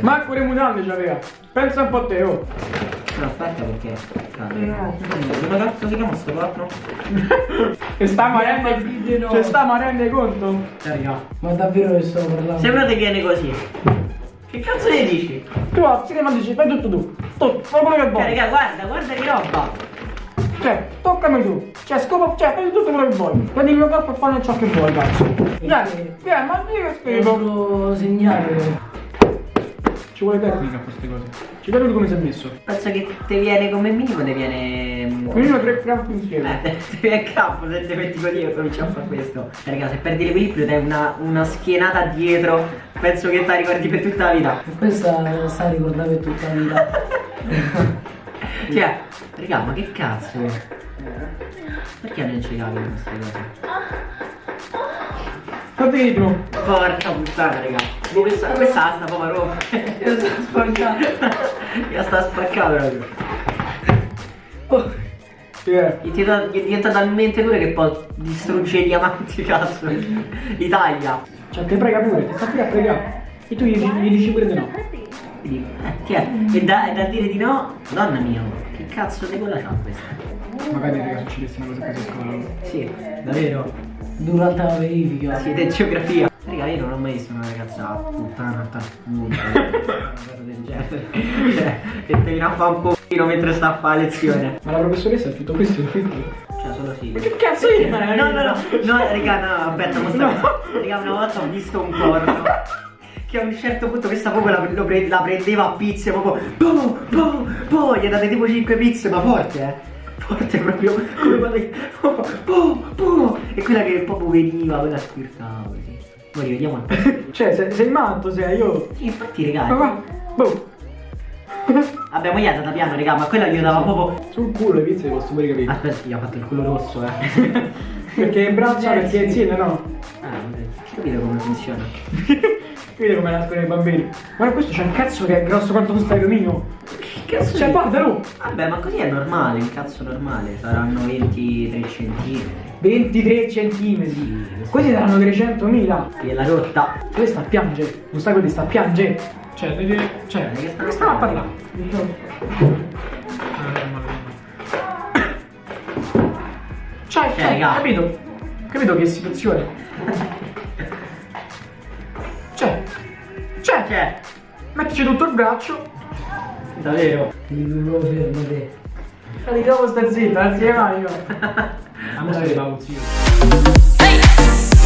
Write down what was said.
Manco le mutande c'aveva. Pensa un po' a te, oh. No, aspetta perché. Cazzo. No. Come cazzo si chiama sto corno? E sta ma ma rende, cioè sta ma rende conto? Cioè, raga. Ma davvero che sto parlando? Sembra che viene così. Che cazzo ne dici? Tu alzi che dici, fai tutto tu. Tu, fai quello che Cioè, vuoi. raga, guarda, guarda che roba. Cioè, toccami tu. Cioè, scopa, cioè, fai tutto quello che vuoi. Prendi il mio corpo e fai ciò che vuoi, cazzo. Dai, vieni, ma io che È scrivo. solo segnale. Ci vuole tecnica a queste cose. Ci vedi come si è messo. Penso che te viene come minimo, te viene. Una tre crampi insieme. Eh, te viene capo se ti metti così e cominci a fare questo. Raga, se perdi l'equilibrio dai una, una schienata dietro, penso che te la ricordi per tutta la vita. Questa sta ricordando per tutta la vita. Cioè, raga, ma che cazzo? Perché non ci capi queste cose? Che dicono. Porca puttana, raga. Boh, Questa, questa sta proprio rotta. Io sono sporcato. Io sta spaccata proprio. Oh, Eh. Gli tira- gli diventa talmente dura che poi distrugge i diamanti, cazzo. Li taglia. Cioè, te prega pure, ti sta pure a pregare. E tu gli, dici- gli dici pure di no. Quindi, eh, ti è. E da, e da dire di no, donna mia, che cazzo di quella c'ha questa? Magari raga succedesse una cosa così a scuola. Sì, davvero. durante la verifica. Siete geografia. Raga, io non ho mai visto una ragazza puttana tartamuta. una cosa del genere. Cioè, che te viene a fare un pochino mentre sta a fare lezione. Ma la professoressa ha tutto questo, quindi. Cioè, solo sì. Che cazzo è? No, no, no, no, raga, no, aspetta, mostra No. Raga, una volta ho visto un corno che a un certo punto questa proprio la, pre- la prendeva a pizze, proprio boh, boh, boh, gli date tipo 5 pizze, ma forte, eh. Forte proprio, come quando boh, boh. E quella che proprio veniva, quella squirtava così. Poi rivediamo. Cioè, sei, sei matto, sei io. Sì, infatti, Ma raga. va, boh. Vabbè, mo gli ha data piano, raga, ma quella gli dava proprio. Sul culo le pizze posso pure capire. Aspetta, gli ha fatto il culo rosso, eh. Perché in braccia, perché insieme, no? Ah, vabbè, capito come funziona. Vedi come nascono i bambini. Guarda, questo c'è un cazzo che è grosso quanto un stadio mio. Che cazzo Cioè, di- guardalo. Vabbè, ma così è normale, un cazzo normale, saranno 23 centimetri. 23 centimetri. Questi saranno 300.000. Gliela rotta. Questa sta a piangere. Un sacco di sta a piangere. Cioè, vedi. Cioè, Che sta- che stiamo a parlare? Cioè, Cioè, cioè, raga. capito? Capito che situazione? Cioè, cioè, Cioè, mettici tutto il braccio. Davvero. Ti dovevo fermare. Ma di dopo sta zitta, anzi, vai io. A stai zio. Hey!